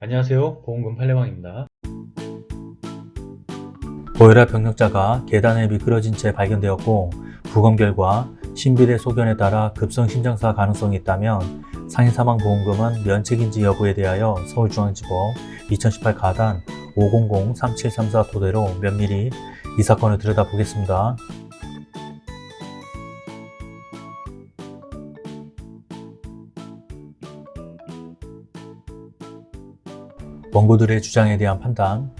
안녕하세요 보험금 팔례방입니다 고혈압 병력자가 계단에 미끄러진 채 발견되었고 부검 결과 신비대 소견에 따라 급성 심장사 가능성이 있다면 상해 사망 보험금은 면책인지 여부에 대하여 서울중앙지법 2018 가단 500-3734 토대로 면밀히 이 사건을 들여다보겠습니다. 원고들의 주장에 대한 판단.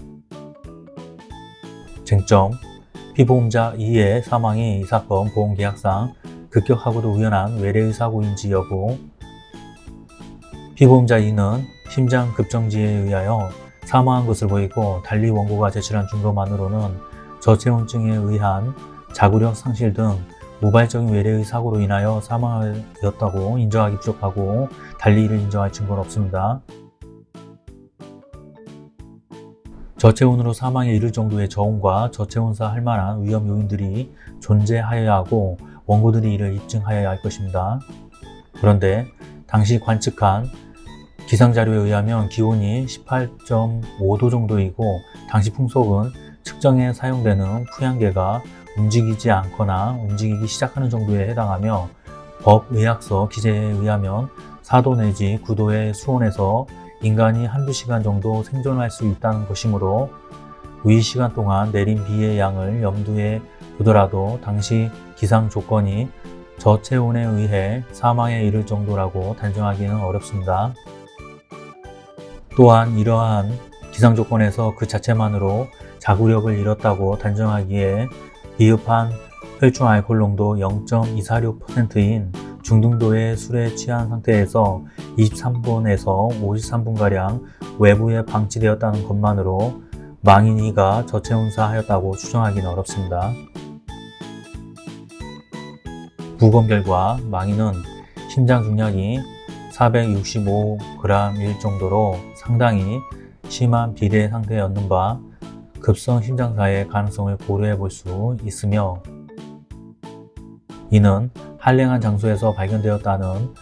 쟁점. 피보험자 2의 사망이 이 사건 보험계약상 급격하고도 우연한 외래의 사고인지 여부. 피보험자 2는 심장 급정지에 의하여 사망한 것을 보이고 달리 원고가 제출한 증거만으로는 저체온증에 의한 자구력 상실 등 우발적인 외래의 사고로 인하여 사망하였다고 인정하기 부족하고 달리 이를 인정할 증거는 없습니다. 저체온으로 사망에 이를 정도의 저온과 저체온사 할 만한 위험 요인들이 존재하여야 하고 원고들이 이를 입증하여야 할 것입니다. 그런데 당시 관측한 기상자료에 의하면 기온이 18.5도 정도이고 당시 풍속은 측정에 사용되는 푸양계가 움직이지 않거나 움직이기 시작하는 정도에 해당하며 법의학서 기재에 의하면 4도 내지 9도의 수온에서 인간이 한두 시간 정도 생존할 수 있다는 것이므로 위 시간 동안 내린 비의 양을 염두에 두더라도 당시 기상 조건이 저체온에 의해 사망에 이를 정도라고 단정하기는 어렵습니다. 또한 이러한 기상 조건에서 그 자체만으로 자구력을 잃었다고 단정하기에 비흡한 혈중 알코올 농도 0.246%인 중등도의 술에 취한 상태에서 23분에서 53분가량 외부에 방치되었다는 것만으로 망인이가 저체온사 하였다고 추정하기는 어렵습니다. 부검 결과 망인은 심장 중량이 465g일 정도로 상당히 심한 비대 상태였는 바 급성 심장사의 가능성을 고려해 볼 수 있으며 이는 한랭한 장소에서 발견되었다는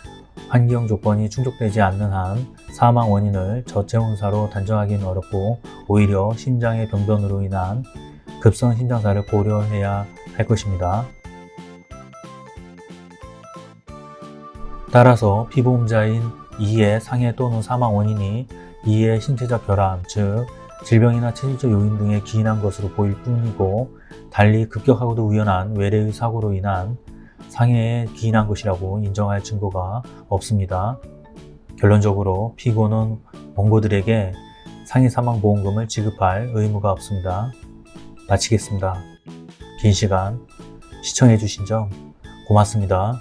환경 조건이 충족되지 않는 한 사망 원인을 저체온사로 단정하기는 어렵고 오히려 심장의 병변으로 인한 급성 심장사를 고려해야 할 것입니다. 따라서 피보험자인 2의 상해 또는 사망 원인이 2의 신체적 결함, 즉 질병이나 체질적 요인 등에 기인한 것으로 보일 뿐이고 달리 급격하고도 우연한 외래의 사고로 인한 상해에 기인한 것이라고 인정할 증거가 없습니다. 결론적으로 피고는 원고들에게 상해 사망 보험금을 지급할 의무가 없습니다. 마치겠습니다. 긴 시간 시청해 주신 점 고맙습니다.